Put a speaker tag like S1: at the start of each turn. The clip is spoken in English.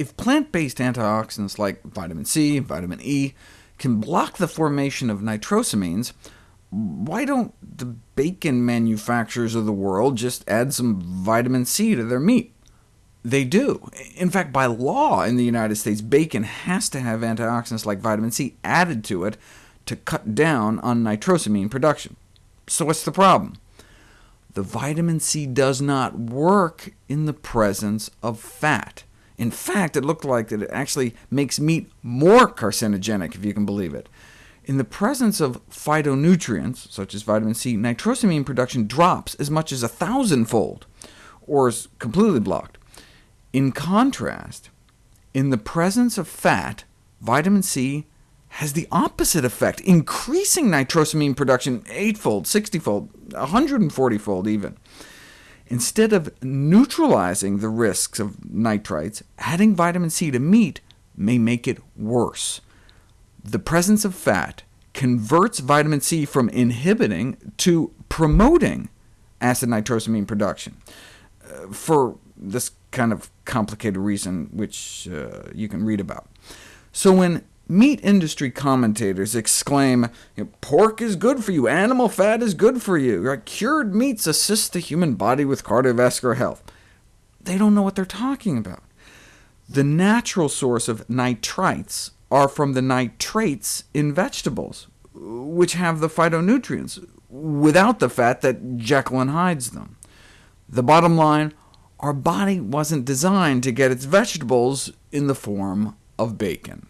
S1: If plant-based antioxidants like vitamin C and vitamin E can block the formation of nitrosamines, why don't the bacon manufacturers of the world just add some vitamin C to their meat? They do. In fact, by law in the United States, bacon has to have antioxidants like vitamin C added to it to cut down on nitrosamine production. So what's the problem? The vitamin C does not work in the presence of fat. In fact, it looked like that it actually makes meat more carcinogenic, if you can believe it. In the presence of phytonutrients, such as vitamin C, nitrosamine production drops as much as a thousandfold, or is completely blocked. In contrast, in the presence of fat, vitamin C has the opposite effect, increasing nitrosamine production eightfold, 60-fold, 140-fold even. Instead of neutralizing the risks of nitrites, adding vitamin C to meat may make it worse. The presence of fat converts vitamin C from inhibiting to promoting acid nitrosamine production. Uh, for this kind of complicated reason, which uh, you can read about. So when meat industry commentators exclaim, pork is good for you, animal fat is good for you, cured meats assist the human body with cardiovascular health, they don't know what they're talking about. The natural source of nitrites are from the nitrates in vegetables, which have the phytonutrients, without the fat that Jekyll and Hydes them. The bottom line, our body wasn't designed to get its vegetables in the form of bacon.